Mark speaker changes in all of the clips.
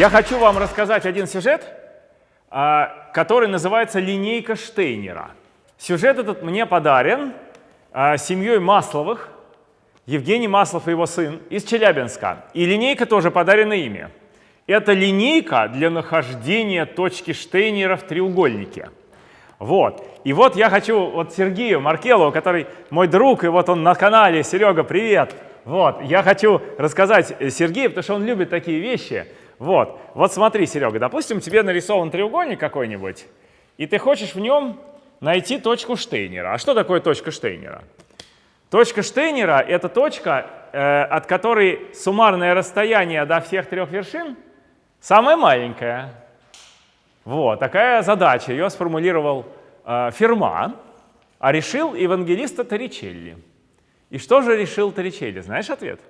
Speaker 1: Я хочу вам рассказать один сюжет, а, который называется «Линейка Штейнера». Сюжет этот мне подарен а, семьей Масловых, Евгений Маслов и его сын из Челябинска. И линейка тоже подарена ими. Это линейка для нахождения точки Штейнера в треугольнике. Вот. И вот я хочу вот Сергею Маркелову, который мой друг, и вот он на канале. Серега, привет! Вот. Я хочу рассказать Сергею, потому что он любит такие вещи. Вот, вот смотри, Серега, допустим, тебе нарисован треугольник какой-нибудь, и ты хочешь в нем найти точку Штейнера. А что такое точка Штейнера? Точка Штейнера — это точка, э, от которой суммарное расстояние до всех трех вершин самое маленькое. Вот, такая задача. Ее сформулировал э, Ферма, а решил евангелиста Торричелли. И что же решил Торричелли? Знаешь ответ?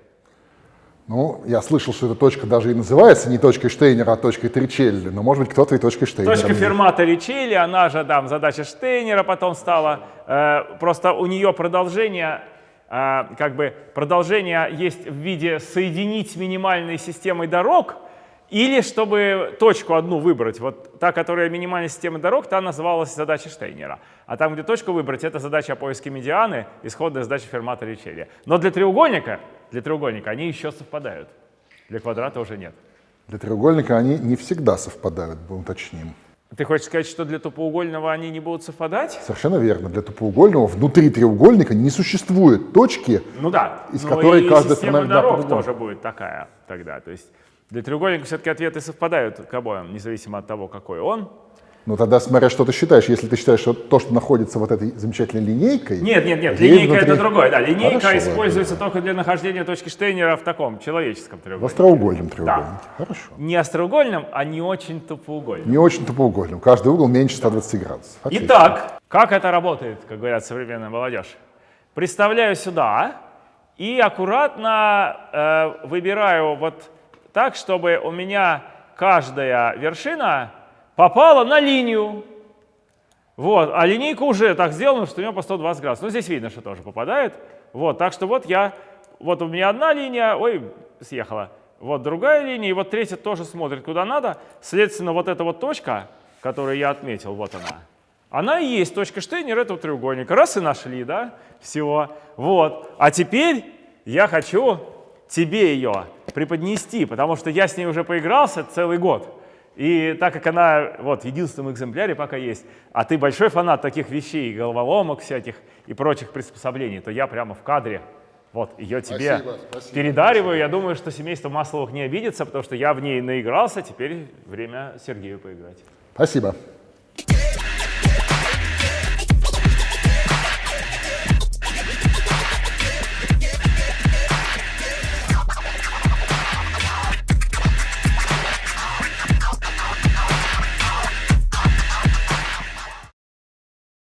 Speaker 2: Ну, я слышал, что эта точка даже и называется не точкой Штейнера, а точкой Тричелли, но, может быть, кто-то и точкой Штейнера.
Speaker 1: Точка Фермата Ричелли, она же там задача Штейнера потом стала. Э, просто у нее продолжение, э, как бы продолжение есть в виде соединить с минимальной системой дорог, или чтобы точку одну выбрать, вот та, которая минимальная система дорог, та называлась задача Штейнера. А там, где точку выбрать, это задача о поиске медианы, исходная задача Фермата Ричелли. Но для треугольника, для треугольника они еще совпадают. Для квадрата уже нет.
Speaker 2: Для треугольника они не всегда совпадают, будем уточним.
Speaker 1: Ты хочешь сказать, что для тупоугольного они не будут совпадать?
Speaker 2: Совершенно верно. Для тупоугольного внутри треугольника не существует точки,
Speaker 1: ну да,
Speaker 2: из которой каждая
Speaker 1: сторона дорог тоже будет такая тогда. То есть для треугольника все-таки ответы совпадают к обоим, независимо от того, какой он.
Speaker 2: Ну тогда смотря, что ты считаешь. Если ты считаешь, что то, что находится вот этой замечательной линейкой...
Speaker 1: Нет, нет, нет, линейка внутри... это другое. Да, линейка Хорошо, используется ладно. только для нахождения точки Штейнера в таком человеческом треугольнике.
Speaker 2: В остроугольном треугольнике. Да. Хорошо.
Speaker 1: Не остроугольном, а не очень тупоугольном.
Speaker 2: Не очень тупоугольном. Каждый угол меньше 120 градусов.
Speaker 1: Отлично. Итак, как это работает, как говорят современная молодежь? Представляю сюда и аккуратно э, выбираю вот так, чтобы у меня каждая вершина попала на линию. Вот, а линейка уже так сделана, что у нее по 120 градусов. Ну, здесь видно, что тоже попадает. Вот, так что вот я, вот у меня одна линия, ой, съехала. Вот другая линия, и вот третья тоже смотрит куда надо. Следственно, вот эта вот точка, которую я отметил, вот она. Она и есть точка Штейнера этого треугольника. Раз и нашли, да, всего. Вот. А теперь я хочу тебе ее преподнести, потому что я с ней уже поигрался целый год. И так как она вот в единственном экземпляре пока есть, а ты большой фанат таких вещей, головоломок всяких и прочих приспособлений, то я прямо в кадре вот ее тебе спасибо, спасибо, передариваю. Спасибо. Я думаю, что семейство Масловых не обидится, потому что я в ней наигрался, теперь время Сергею поиграть.
Speaker 2: Спасибо.